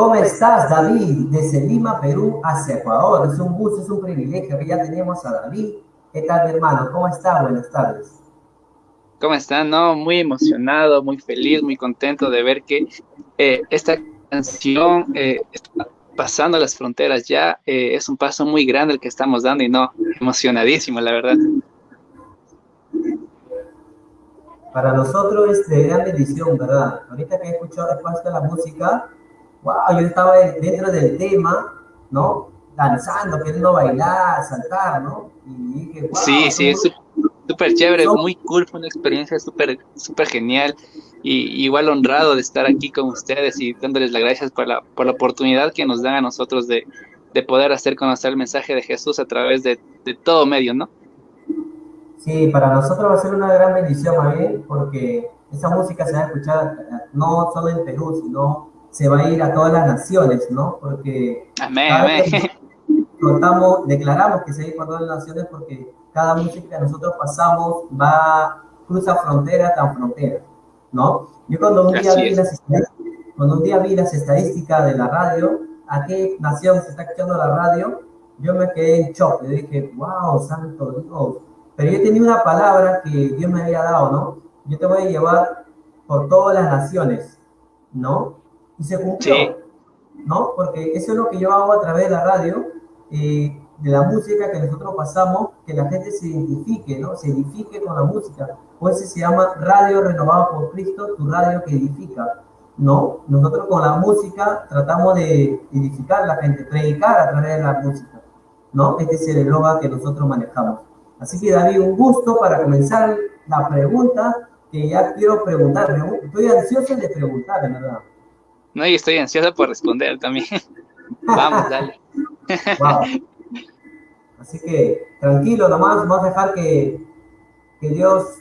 ¿Cómo estás, David? Desde Lima, Perú, hacia Ecuador. Es un gusto, es un privilegio que ya tenemos a David. ¿Qué tal, mi hermano? ¿Cómo está? Buenas tardes. ¿Cómo están? No, muy emocionado, muy feliz, muy contento de ver que eh, esta canción eh, está pasando las fronteras ya. Eh, es un paso muy grande el que estamos dando y no, emocionadísimo, la verdad. Para nosotros es de gran bendición, ¿verdad? Ahorita que he escuchado la música, wow, yo estaba dentro del tema, ¿no? Danzando, queriendo bailar, saltar, ¿no? Y dije, wow, sí, sí, es súper chévere, muy cool, fue una experiencia súper, súper genial y igual honrado de estar aquí con ustedes y dándoles las gracias por la, por la oportunidad que nos dan a nosotros de, de poder hacer conocer el mensaje de Jesús a través de, de, todo medio, ¿no? Sí, para nosotros va a ser una gran bendición, María, porque esa música se va a escuchar no solo en Perú, sino se va a ir a todas las naciones, ¿no? Porque amén, amén. Contamos, declaramos que se va a ir a todas las naciones porque cada música que nosotros pasamos va, cruza frontera tras frontera, ¿no? Yo cuando un, día vi las cuando un día vi las estadísticas de la radio, a qué nación se está escuchando la radio, yo me quedé en shock, le dije, wow, santo Dios. Pero yo tenía una palabra que Dios me había dado, ¿no? Yo te voy a llevar por todas las naciones, ¿no? Y se cumplió, ¿no? Porque eso es lo que yo hago a través de la radio, eh, de la música que nosotros pasamos, que la gente se identifique, ¿no? Se edifique con la música. Pues se llama Radio Renovado por Cristo, tu radio que edifica, ¿no? Nosotros con la música tratamos de edificar a la gente, predicar a través de la música, ¿no? Este es el eslogan que nosotros manejamos. Así que David, un gusto para comenzar la pregunta que ya quiero preguntarme. Estoy ansioso de preguntar, ¿verdad? No, y estoy ansiosa por responder también. Vamos, dale. Así que tranquilo nomás, vamos a dejar que, que Dios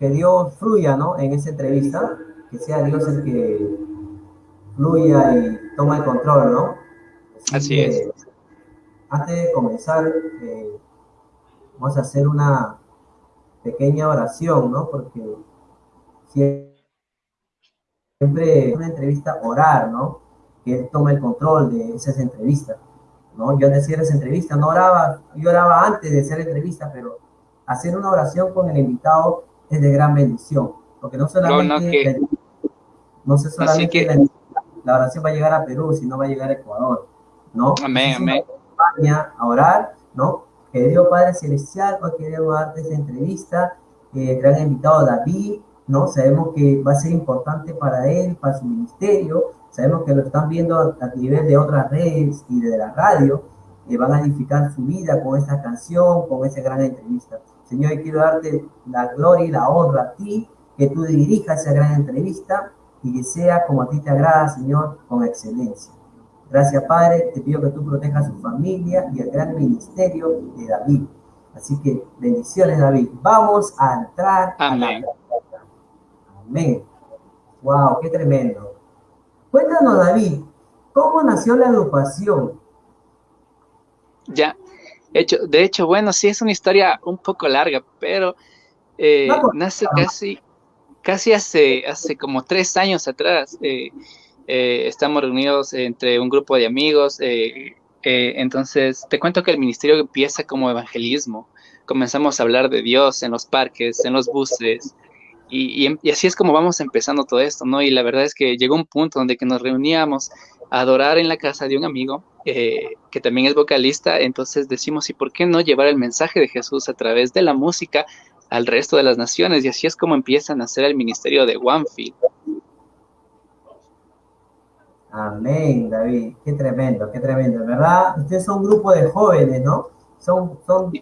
que Dios fluya ¿no? en esa entrevista, que sea Dios el que fluya y toma el control, ¿no? Así, es. Antes de comenzar, eh, vamos a hacer una pequeña oración, ¿no? Porque si siempre una entrevista orar, ¿no? Que él tome el control de esas entrevistas, ¿no? Yo decía esa entrevista, no oraba, yo oraba antes de hacer entrevista, pero hacer una oración con el invitado es de gran bendición, porque no solamente, no, sé solamente la, oración va a llegar a Perú, sino va a llegar a Ecuador, ¿no? Amén, amén. A orar, ¿no? Que Dios Padre Celestial, hoy queremos darte esa entrevista, eh, gran invitado David, ¿no? Sabemos que va a ser importante para él, para su ministerio, sabemos que lo están viendo a, nivel de otras redes y de la radio, que van a edificar su vida con esta canción, con esa gran entrevista. Señor, quiero darte la gloria y la honra a ti, que tú dirijas esa gran entrevista y que sea como a ti te agrada, Señor, con excelencia. Gracias, Padre, te pido que tú protejas a su familia y el gran ministerio de David. Así que bendiciones, David. Vamos a entrar Amén. a Amén. Wow, qué tremendo. Cuéntanos, David, ¿cómo nació la agrupación? Ya, hecho, de hecho, bueno, sí es una historia un poco larga, pero eh, nace casi, casi hace, hace como tres años atrás. Eh, eh, estamos reunidos entre un grupo de amigos. entonces, te cuento que el ministerio empieza como evangelismo. Comenzamos a hablar de Dios en los parques, en los buses, y, así es como vamos empezando todo esto, ¿no? Y la verdad es que llegó un punto donde que nos reuníamos a adorar en la casa de un amigo eh, que también es vocalista, entonces decimos, ¿y por qué no llevar el mensaje de Jesús a través de la música al resto de las naciones? Y así es como empiezan a hacer el ministerio de Onefield. Amén, David, qué tremendo, qué tremendo, ¿verdad? Ustedes son un grupo de jóvenes, ¿no? Son, son,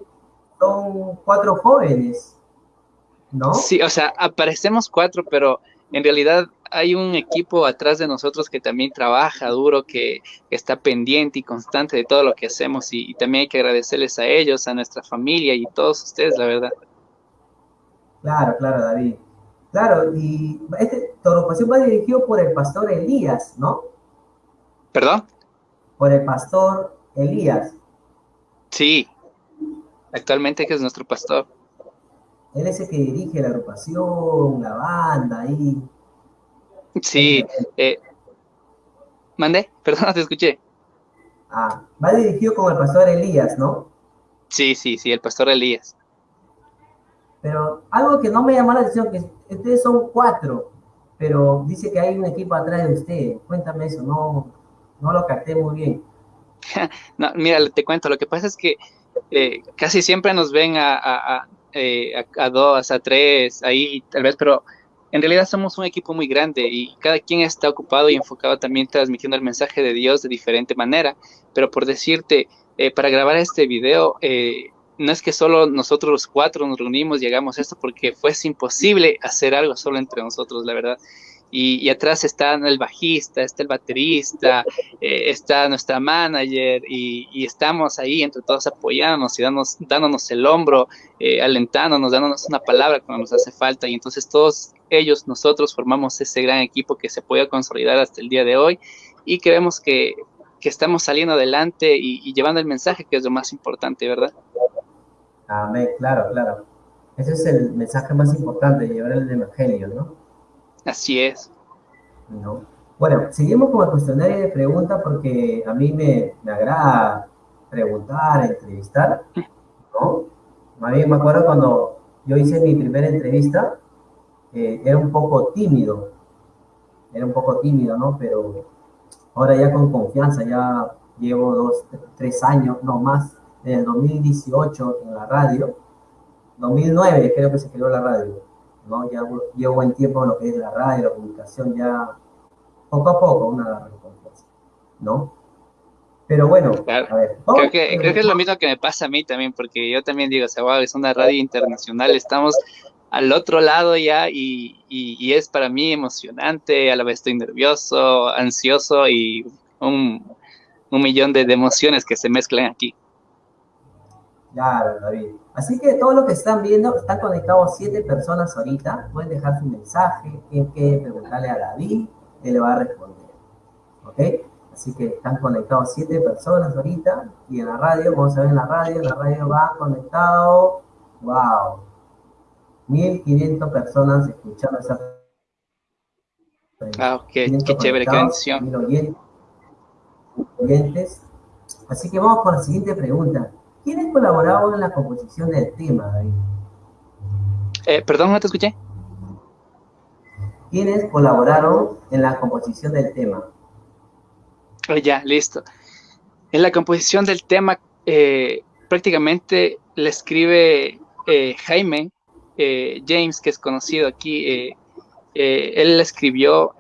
son cuatro jóvenes. ¿No? Sí, o sea, aparecemos cuatro, pero en realidad hay un equipo atrás de nosotros que también trabaja duro, que, está pendiente y constante de todo lo que hacemos y, también hay que agradecerles a ellos, a nuestra familia y a todos ustedes, la verdad. Claro, claro, David. Claro, y este, tu agrupación va dirigido por el pastor Elías, ¿no? ¿Perdón? Por el pastor Elías. Sí, actualmente que es nuestro pastor. Él es el que dirige la agrupación, la banda ahí. Sí, eh, Mandé, perdón, te escuché. Ah, va dirigido con el pastor Elías, ¿no? Sí, sí, sí, el pastor Elías. Pero algo que no me llamó la atención, que ustedes son cuatro, pero dice que hay un equipo atrás de usted. Cuéntame eso, no, no lo capté muy bien. no, mira, te cuento, lo que pasa es que eh, casi siempre nos ven eh, a, dos, a tres, ahí tal vez, pero en realidad somos un equipo muy grande y cada quien está ocupado y enfocado también transmitiendo el mensaje de Dios de diferente manera. Pero por decirte, eh, para grabar este video, no es que solo nosotros los cuatro nos reunimos y hagamos esto, porque fuese imposible hacer algo solo entre nosotros, la verdad. Y, atrás está el bajista, está el baterista, eh, está nuestra manager y, estamos ahí entre todos apoyándonos y dándonos, dándonos el hombro, eh, alentándonos, dándonos una palabra cuando nos hace falta y entonces todos ellos, nosotros formamos ese gran equipo que se puede consolidar hasta el día de hoy y creemos que, que estamos saliendo adelante y, y llevando el mensaje que es lo más importante, ¿verdad? Amén, claro, claro. Ese es el mensaje más importante, llevar el Evangelio, ¿no? Así es. ¿No? Bueno, seguimos con el cuestionario de preguntas porque a mí me, me agrada preguntar, entrevistar, ¿no? A mí me acuerdo cuando yo hice mi primera entrevista, eh, era un poco tímido, era un poco tímido, ¿no? Pero ahora ya con confianza, ya llevo dos, tres años, no más, en el 2018 en la radio, 2009 creo que se creó la radio, ¿no? Ya llevo buen tiempo en lo que es la radio, la comunicación, ya poco a poco una recompensa, ¿no? Pero bueno, a ver. creo, que, creo que es lo mismo que me pasa a mí también, porque yo también digo, o sea, wow, es una radio internacional, estamos al otro lado ya y, y, es para mí emocionante, a la vez estoy nervioso, ansioso y un, un millón de, de emociones que se mezclan aquí. Claro, David. Así que todo lo que están viendo, están conectados siete personas ahorita. Pueden dejar su mensaje, tienen que preguntarle a David, él le va a responder. ¿Ok? Así que están conectados siete personas ahorita. Y en la radio, vamos a ver en la radio, en la radio va conectado. ¡Wow! 1500 personas escuchando esa. Ah, qué, qué chévere, qué bendición. Oyentes. Así que vamos con la siguiente pregunta. ¿Quiénes colaboraron en la composición del tema, David? Eh, perdón, no te escuché. ¿Quiénes colaboraron en la composición del tema? Oh, ya, listo. En la composición del tema, eh, prácticamente le escribe eh, Jaime James, que es conocido aquí. él escribió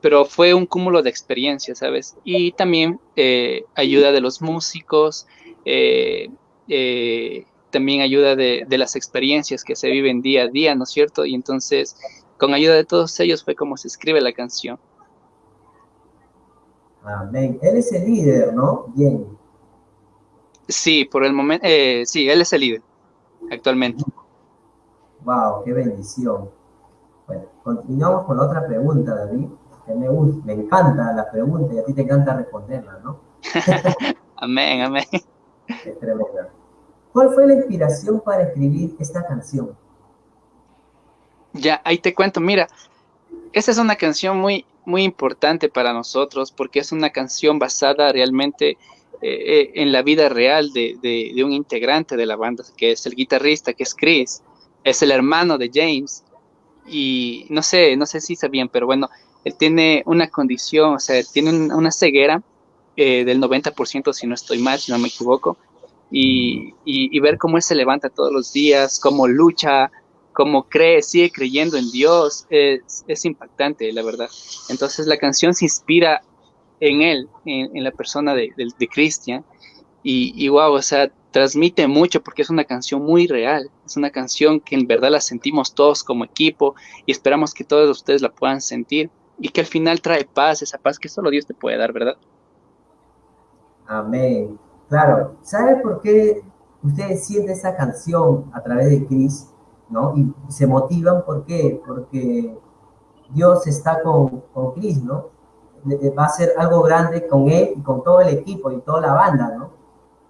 pero fue un cúmulo de experiencias, ¿sabes? Y también ayuda de los músicos, eh, eh, también ayuda de, las experiencias que se viven día a día, ¿no es cierto? Y entonces, con ayuda de todos ellos fue como se escribe la canción. Amén. Él es el líder, ¿no? Bien. Sí, por el momento, eh, sí, él es el líder, actualmente. Wow, qué bendición. Bueno, continuamos con otra pregunta, David. Que me, me encanta la pregunta y a ti te encanta responderla, ¿no? amén, amén. ¿Cuál fue la inspiración para escribir esta canción? Ya, ahí te cuento, mira, esta es una canción muy, muy importante para nosotros porque es una canción basada realmente eh, eh, en la vida real de, un integrante de la banda, que es el guitarrista, que es Chris, es el hermano de James. Y no sé, no sé si sabían, pero bueno, él tiene una condición, o sea, tiene una ceguera eh, del 90%, si no estoy mal, si no me equivoco, y, y, ver cómo él se levanta todos los días, cómo lucha, cómo cree, sigue creyendo en Dios, es, es impactante, la verdad. Entonces la canción se inspira en él, en, la persona de, de, Christian, y, y wow, o sea, transmite mucho porque es una canción muy real, es una canción que en verdad la sentimos todos como equipo y esperamos que todos ustedes la puedan sentir y que al final trae paz, esa paz que solo Dios te puede dar, ¿verdad? Amén. Claro, ¿sabe por qué ustedes sienten esa canción a través de Cris? ¿no? Y se motivan, ¿por qué? Porque Dios está con, con Chris, ¿no? Va a ser algo grande con él y con todo el equipo y toda la banda, ¿no?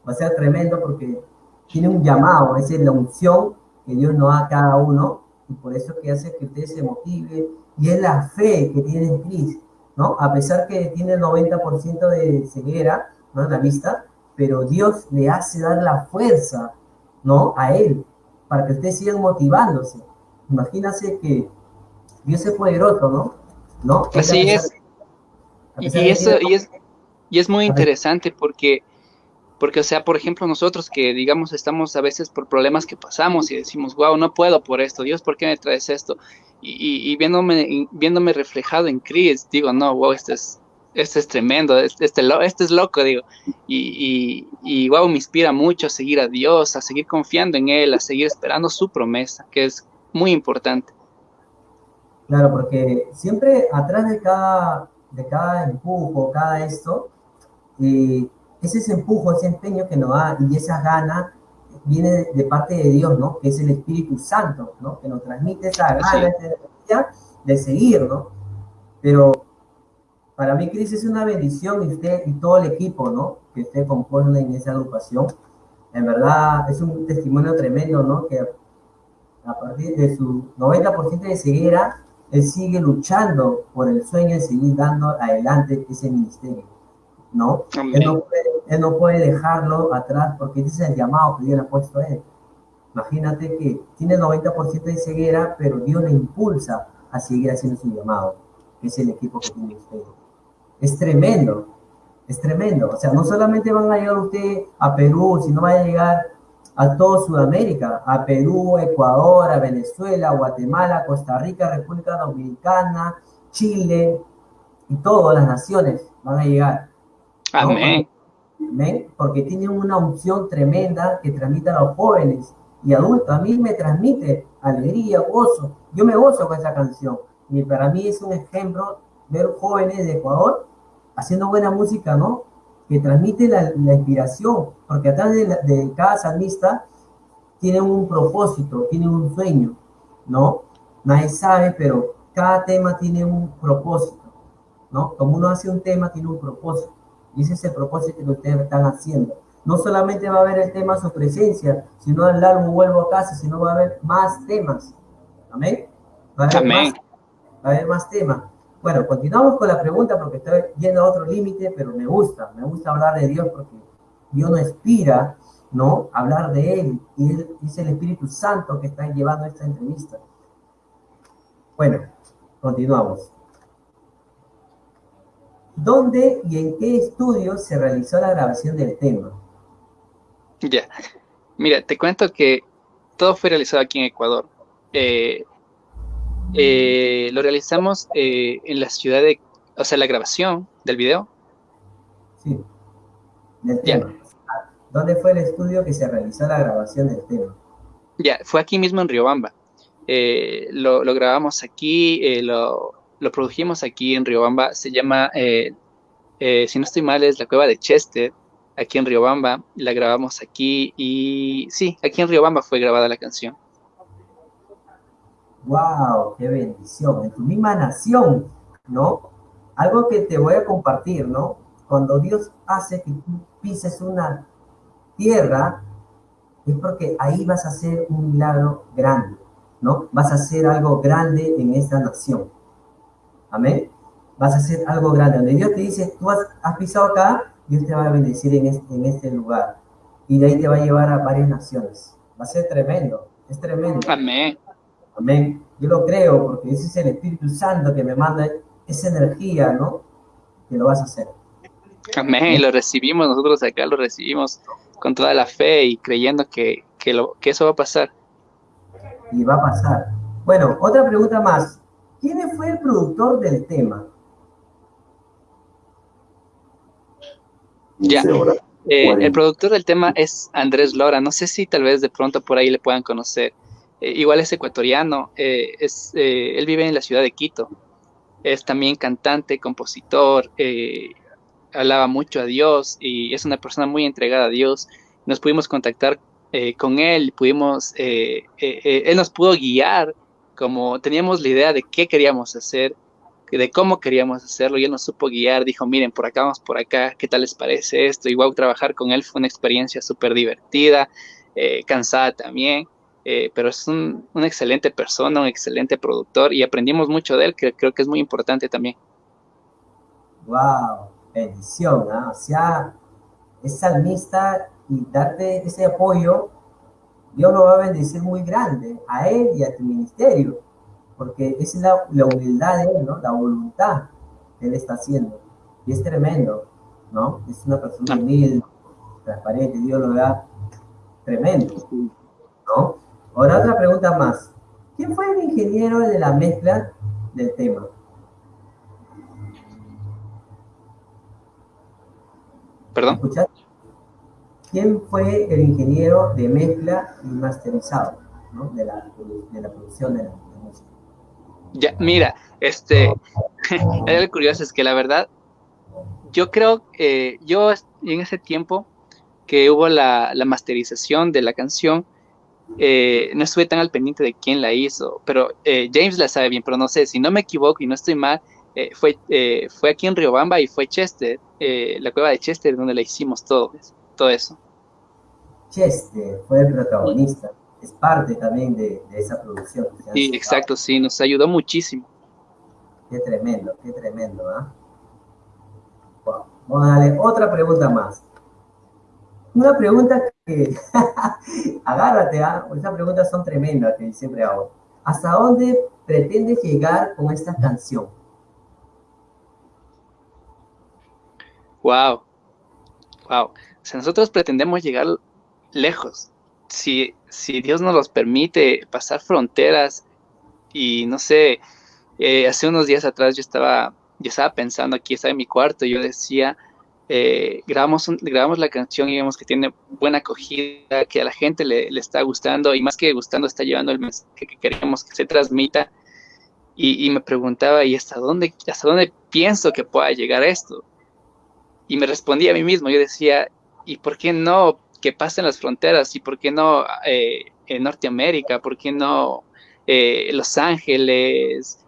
Va a ser tremendo porque tiene un llamado, es la unción que Dios nos da a cada uno y por eso que hace que ustedes se motiven y es la fe que tiene Cris ¿no? A pesar que tiene el 90% de ceguera, ¿no? La vista, pero Dios le hace dar la fuerza, ¿no? A él, para que ustedes sigan motivándose. Imagínense que Dios es poderoso, ¿no? ¿No? Así es. Y, eso, y, es, y es muy interesante porque porque, o sea, por ejemplo, nosotros que, digamos, estamos a veces por problemas que pasamos y decimos, wow, no puedo por esto, Dios, ¿por qué me traes esto? Y, viéndome, viéndome reflejado en Chris, digo, no, wow, este es, este es tremendo, este, este, este es loco, digo. Y, y, wow, me inspira mucho a seguir a Dios, a seguir confiando en Él, a seguir esperando su promesa, que es muy importante. Claro, porque siempre atrás de cada, de cada empujo, cada esto, eh, ese empujo, ese empeño que nos da y esa gana viene de, parte de Dios, ¿no? Que es el Espíritu Santo, ¿no? Que nos transmite esa gana, esa energía de seguir, ¿no? Pero para mí, Cris, es una bendición y usted y todo el equipo, ¿no? Que usted compone en esa agrupación. En verdad, es un testimonio tremendo, ¿no? Que a partir de su 90% de ceguera, él sigue luchando por el sueño de seguir dando adelante ese ministerio. ¿no? Él no, puede, dejarlo atrás porque ese es el llamado que Dios le ha puesto a él. Imagínate que tiene el 90% de ceguera, pero Dios le impulsa a seguir haciendo su llamado, que es el equipo que tiene usted. Es tremendo, es tremendo. O sea, no solamente van a llegar usted a Perú, sino va a llegar a toda Sudamérica, a Perú, Ecuador, a Venezuela, Guatemala, Costa Rica, República Dominicana, Chile, y todas las naciones van a llegar. Amén. Porque tiene una unción tremenda que transmite a los jóvenes y adultos. A mí me transmite alegría, gozo. Yo me gozo con esa canción. Y para mí es un ejemplo ver jóvenes de Ecuador haciendo buena música, ¿no? Que transmite la, inspiración. Porque atrás de, de cada salmista tiene un propósito, tiene un sueño, ¿no? Nadie sabe, pero cada tema tiene un propósito, ¿no? Como uno hace un tema, tiene un propósito. Y ese es el propósito que ustedes están haciendo. No solamente va a haber el tema su presencia, sino el álbum Vuelvo a casa, sino va a haber más temas. Amén. Va a haber, Más, va a haber más temas. Bueno, continuamos con la pregunta porque estoy yendo a otro límite, pero me gusta, me gusta hablar de Dios porque Dios nos inspira, ¿no? Hablar de Él y Él es el Espíritu Santo que está llevando esta entrevista. Bueno, continuamos. ¿Dónde y en qué estudio se realizó la grabación del tema? Ya, mira, te cuento que todo fue realizado aquí en Ecuador. Eh, eh, lo realizamos eh, en la ciudad de, o sea, la grabación del video. Sí, del tema. ¿Dónde fue el estudio que se realizó la grabación del tema? Ya, fue aquí mismo en Riobamba. lo, lo, grabamos aquí, lo, lo produjimos aquí en Riobamba, se llama, eh, eh, si no estoy mal, es la cueva de Chester, aquí en Riobamba, la grabamos aquí y sí, aquí en Riobamba fue grabada la canción. ¡Wow! ¡Qué bendición! En tu misma nación, ¿no? Algo que te voy a compartir, ¿no? Cuando Dios hace que tú pises una tierra, es porque ahí vas a hacer un milagro grande, ¿no? Vas a hacer algo grande en esta nación. Amén. Vas a hacer algo grande. Donde Dios te dice, tú has, pisado acá, Dios te va a bendecir en este, en este lugar. Y de ahí te va a llevar a varias naciones. Va a ser tremendo. Es tremendo. Amén. Amén. Yo lo creo porque ese es el Espíritu Santo que me manda esa energía, ¿no? Que lo vas a hacer. Amén. Y lo recibimos, nosotros acá lo recibimos con toda la fe y creyendo que, que, lo, que eso va a pasar. Y va a pasar. Bueno, otra pregunta más. ¿Quién fue el productor del tema? Ya. Eh, el productor del tema es Andrés Lora. No sé si tal vez de pronto por ahí le puedan conocer. Eh, igual es ecuatoriano. Eh, es, él vive en la ciudad de Quito. Es también cantante, compositor. hablaba mucho a Dios y es una persona muy entregada a Dios. Nos pudimos contactar con él. Pudimos, él nos pudo guiar como teníamos la idea de qué queríamos hacer, de cómo queríamos hacerlo, y él nos supo guiar, dijo, miren, por acá vamos por acá, ¿qué tal les parece esto? Igual trabajar con él fue una experiencia súper divertida, eh, cansada también, eh, pero es un, una excelente persona, un excelente productor, y aprendimos mucho de él, que creo que es muy importante también. wow, bendición, ¿ah? O sea, es salmista y darte ese apoyo, Dios lo va a bendecir muy grande a él y a tu ministerio, porque es la, la humildad de él, ¿no? La voluntad que él está haciendo. Y es tremendo, ¿no? Es una persona humilde, transparente, Dios lo da tremendo, ¿no? Ahora otra pregunta más. ¿Quién fue el ingeniero de la mezcla del tema? ¿Perdón? ¿Quién fue el ingeniero de mezcla y masterizado ¿no? de, la, de, la, producción de la, música? Ya, mira, este, algo curioso, es que la verdad, yo creo, que yo en ese tiempo que hubo la, la masterización de la canción, eh, no estuve tan al pendiente de quién la hizo, pero eh, James la sabe bien, pero no sé, si no me equivoco y no estoy mal, eh, fue, fue aquí en Riobamba y fue Chester, la cueva de Chester, donde la hicimos todo, todo eso. Chester fue el protagonista, es parte también de, esa producción. Sí, exacto, sí, nos ayudó muchísimo. Qué tremendo, qué tremendo, ¿ah? Vamos a darle otra pregunta más. Una pregunta agárrate, ¿ah? Esas preguntas son tremendas que siempre hago. ¿Hasta dónde pretendes llegar con esta canción? Wow, wow. O sea, nosotros pretendemos llegar lejos. Si, si Dios nos los permite pasar fronteras y no sé, eh, hace unos días atrás yo estaba, yo estaba pensando aquí, estaba en mi cuarto, y yo decía, eh, grabamos, grabamos la canción y vemos que tiene buena acogida, que a la gente le, está gustando y más que gustando está llevando el mensaje que queremos que se transmita. Y, me preguntaba, ¿y hasta dónde, hasta dónde pienso que pueda llegar esto? Y me respondía a mí mismo, yo decía, ¿y por qué no que pasen las fronteras? ¿Y por qué no eh, en Norteamérica? ¿Por qué no eh, Los Ángeles?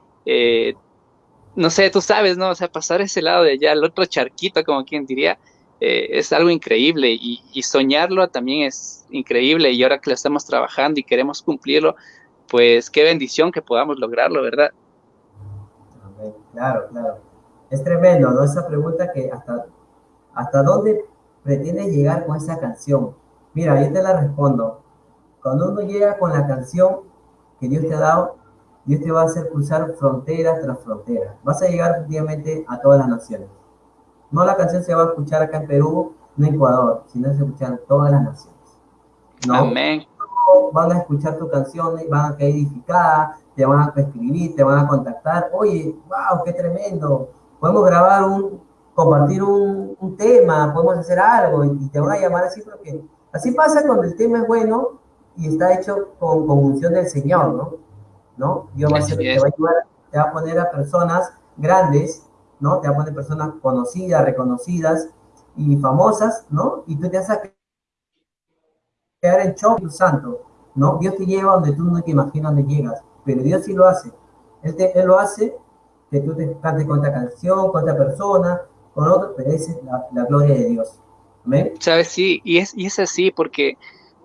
No sé, tú sabes, ¿no? O sea, pasar ese lado de allá, el otro charquito, como quien diría, eh, es algo increíble y, soñarlo también es increíble y ahora que lo estamos trabajando y queremos cumplirlo, pues qué bendición que podamos lograrlo, ¿verdad? Claro, claro. Es tremendo, ¿no? Esa pregunta que hasta, hasta dónde pretendes llegar con esa canción. Mira, yo te la respondo. Cuando uno llega con la canción que Dios te ha dado, Dios te va a hacer cruzar frontera tras frontera. Vas a llegar obviamente a todas las naciones. No la canción se va a escuchar acá en Perú, no en Ecuador, sino se escuchar en todas las naciones. ¿no? Amén. Van a escuchar tu canción, van a quedar edificadas, te van a escribir, te van a contactar. Oye, wow, qué tremendo. Podemos grabar un, compartir un, un tema, podemos hacer algo y, te van a llamar así porque así pasa cuando el tema es bueno y está hecho con, con unción del Señor, ¿no? ¿No? Dios va a, te va a ayudar, te va a poner a personas grandes, ¿no? Te va a poner personas conocidas, reconocidas y famosas, ¿no? Y tú te vas a quedar en shock, santo, ¿no? Dios te lleva donde tú no te imaginas donde llegas, pero Dios sí lo hace. Él, él lo hace que tú te cantes con esta canción, con esta persona, con otro, pero esa es la, gloria de Dios. ¿Amén? Sabes, sí, y es, y es así porque,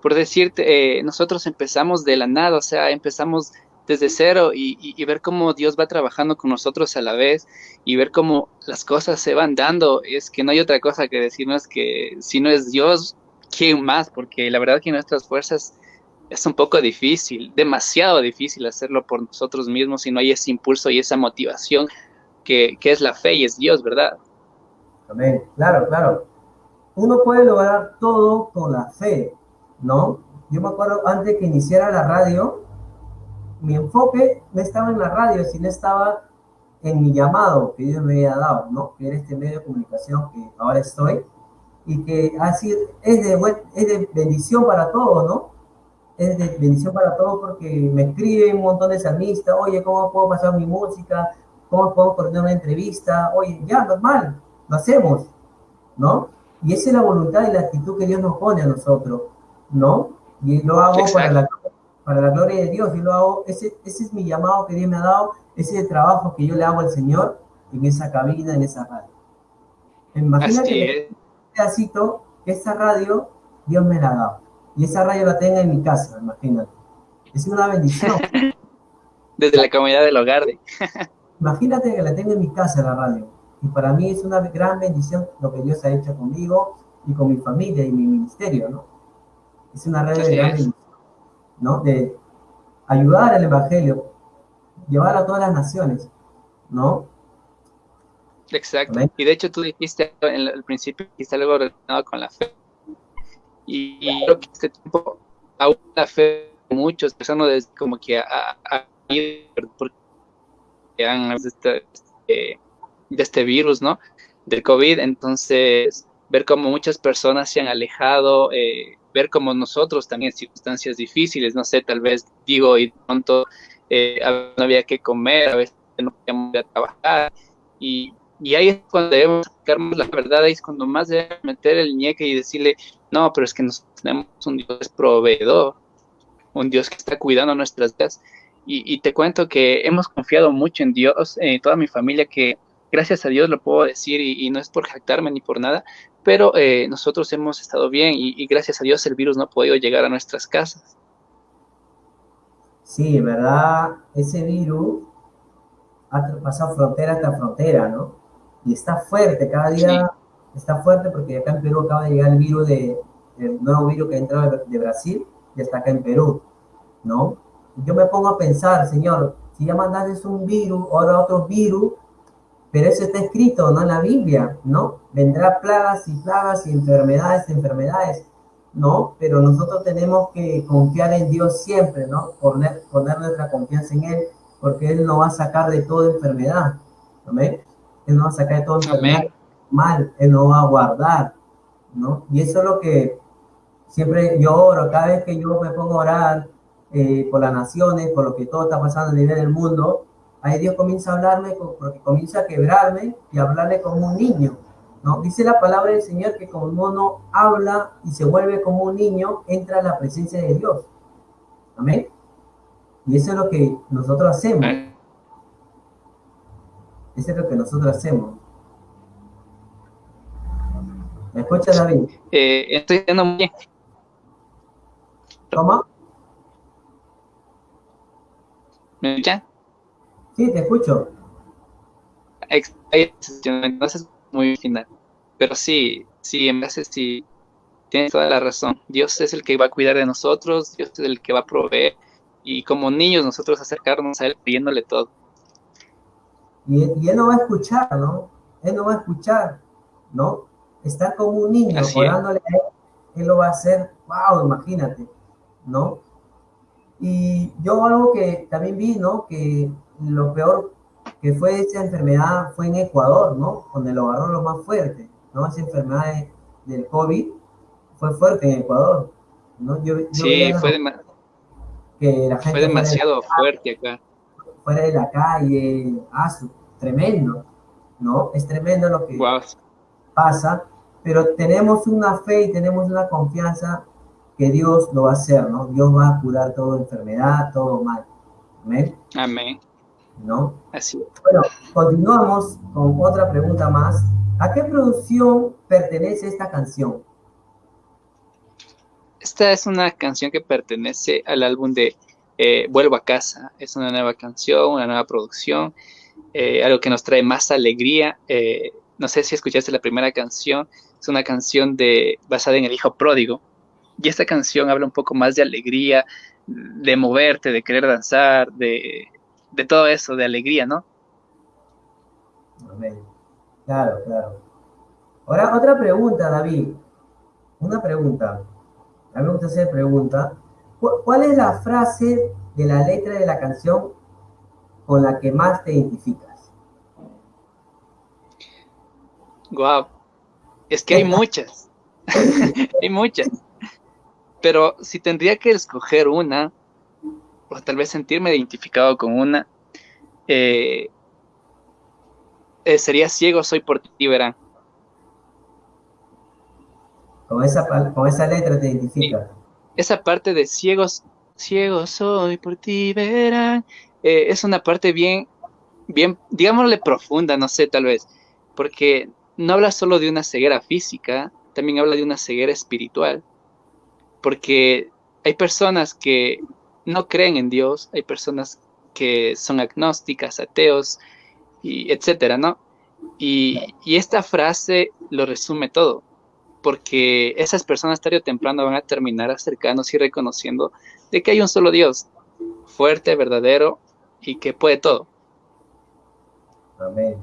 por decirte, eh, nosotros empezamos de la nada, o sea, empezamos desde cero y, ver cómo Dios va trabajando con nosotros a la vez y ver cómo las cosas se van dando, es que no hay otra cosa que decirnos que si no es Dios, ¿quién más? Porque la verdad que nuestras fuerzas es un poco difícil, demasiado difícil hacerlo por nosotros mismos si no hay ese impulso y esa motivación que, que es la fe y es Dios, ¿verdad? Amén, claro, claro. Uno puede lograr todo con la fe, ¿no? Yo me acuerdo antes que iniciara la radio, mi enfoque no estaba en la radio, sino estaba en mi llamado que Dios me había dado, ¿no? Que era este medio de comunicación que ahora estoy y que así es de, es de bendición para todos, ¿no? Es de bendición para todos porque me escriben un montón de salmistas, oye, ¿cómo puedo pasar mi música? ¿Cómo puedo coordinar una entrevista? Oye, ya, normal, lo hacemos, ¿no? Y esa es la voluntad y la actitud que Dios nos pone a nosotros, ¿no? Y lo hago para la para la gloria de Dios. Yo lo hago, ese, ese es mi llamado que Dios me ha dado, ese trabajo que yo le hago al Señor en esa cabina, en esa radio. Imagínate un pedacito esa radio Dios me la ha dado. Y esa radio la tenga en mi casa, imagínate. Es una bendición. Desde la comunidad del hogar. imagínate que la tenga en mi casa la radio. Y para mí es una gran bendición lo que Dios ha hecho conmigo y con mi familia y mi ministerio, ¿no? Es una red de gran bendición, ¿no? De ayudar al Evangelio, llevar a todas las naciones, ¿no? Exacto. Y de hecho tú dijiste en el principio, dijiste algo relacionado con la fe. Y, creo que este tiempo aún la fe muchos personas como que a, a, porque han de este, de este virus, ¿no? Del COVID, entonces ver cómo muchas personas se han alejado, eh, ver cómo nosotros también en circunstancias difíciles, no sé, tal vez digo y pronto eh, no había que comer, a veces no podíamos ir a trabajar y, y ahí es cuando debemos sacarnos la verdad, ahí es cuando más debemos meter el ñeque y decirle, no, pero es que nosotros tenemos un Dios proveedor, un Dios que está cuidando nuestras vidas. Y, te cuento que hemos confiado mucho en Dios, en toda mi familia, que gracias a Dios lo puedo decir y, no es por jactarme ni por nada, pero eh, nosotros hemos estado bien y, y, gracias a Dios el virus no ha podido llegar a nuestras casas. Sí, verdad, ese virus ha pasado frontera hasta frontera, ¿no? Y está fuerte, cada día está fuerte porque acá en Perú acaba de llegar el virus de, el nuevo virus que ha entrado de Brasil y está acá en Perú, ¿no? Yo me pongo a pensar, Señor, si ya mandaste un virus, ahora otro virus, pero eso está escrito, ¿no? En la Biblia, ¿no? Vendrá plagas y plagas y enfermedades, enfermedades, ¿no? Pero nosotros tenemos que confiar en Dios siempre, ¿no? Poner, poner nuestra confianza en Él, porque Él nos va a sacar de toda enfermedad, ¿amén? Él nos va a sacar de toda enfermedad mal, Él nos va a guardar, ¿no? Y eso es lo que siempre yo oro, cada vez que yo me pongo a orar eh, por las naciones, por lo que todo está pasando a nivel del mundo, ahí Dios comienza a hablarme, porque comienza a quebrarme y a hablarle como un niño, ¿no? Dice la palabra del Señor que como uno habla y se vuelve como un niño, entra a la presencia de Dios. Amén. Y eso es lo que nosotros hacemos. Eso es lo que nosotros hacemos. ¿Me escuchas, David? Eh, estoy yendo muy bien. ¿Cómo? ¿Me escuchan? Sí, te escucho. Entonces, muy final. Pero sí, sí, en veces sí, tienes toda la razón. Dios es el que va a cuidar de nosotros, Dios es el que va a proveer. Y como niños, nosotros acercarnos a Él pidiéndole todo. Y, y Él no va a escuchar, ¿no? Él no va a escuchar, ¿no? Estar como un niño orándole a él, él lo va a hacer, wow, imagínate, ¿no? Y yo algo que también vi, ¿no? Que lo peor que fue esa enfermedad fue en Ecuador, ¿no? Donde lo agarró lo más fuerte, ¿no? Esa enfermedad del COVID fue fuerte en Ecuador, ¿no? Yo, sí, fue, que la gente fue demasiado fuerte acá. Fuera de la calle, ah, tremendo, ¿no? Es tremendo lo que pasa pero tenemos una fe y tenemos una confianza que Dios lo va a hacer, ¿no? Dios va a curar toda enfermedad, todo mal. Amén. Amén. ¿No? Así Bueno, continuamos con otra pregunta más. ¿A qué producción pertenece esta canción? Esta es una canción que pertenece al álbum de eh, Vuelvo a casa. Es una nueva canción, una nueva producción, eh, algo que nos trae más alegría. Eh, no sé si escuchaste la primera canción, es una canción de, basada en el hijo pródigo. Y esta canción habla un poco más de alegría, de moverte, de querer danzar, de, todo eso, de alegría, ¿no? Claro, claro. Ahora, otra pregunta, David. Una pregunta. A mí me gusta hacer pregunta. ¿Cuál es la frase de la letra de la canción con la que más te identificas? Guau. Es que hay muchas. hay muchas. Pero si tendría que escoger una, o tal vez sentirme identificado con una, eh, eh, sería ciego soy por ti, verán. Con esa, con esa letra te identifica. esa parte de ciegos, ciego soy por ti, verán, eh, es una parte bien, bien, digámosle profunda, no sé, tal vez, porque no habla solo de una ceguera física, también habla de una ceguera espiritual, porque hay personas que no creen en Dios, hay personas que son agnósticas, ateos, y etcétera, ¿no? Y, y esta frase lo resume todo, porque esas personas tarde o temprano van a terminar acercándose y reconociendo de que hay un solo Dios, fuerte, verdadero y que puede todo. Amén.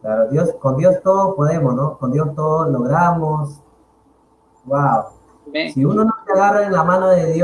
Claro, Dios, con Dios todo podemos, ¿no? Con Dios todo logramos. Wow. Si uno no se agarra en la mano de Dios,